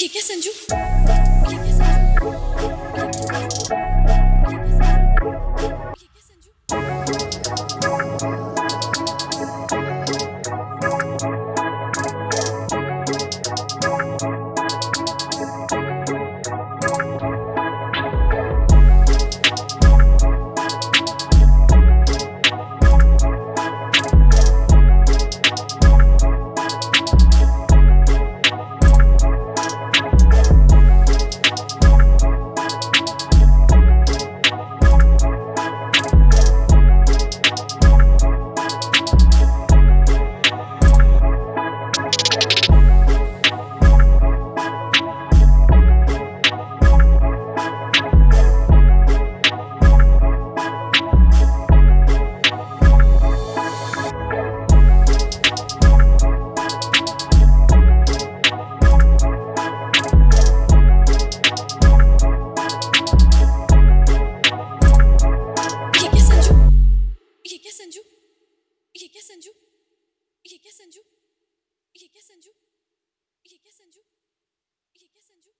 ये क्या संजू? ये क्या संजू? ये क्या संजू? ये क्या संजू? ये क्या संजू? ये क्या संजू?